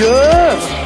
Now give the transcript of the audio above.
Yeah.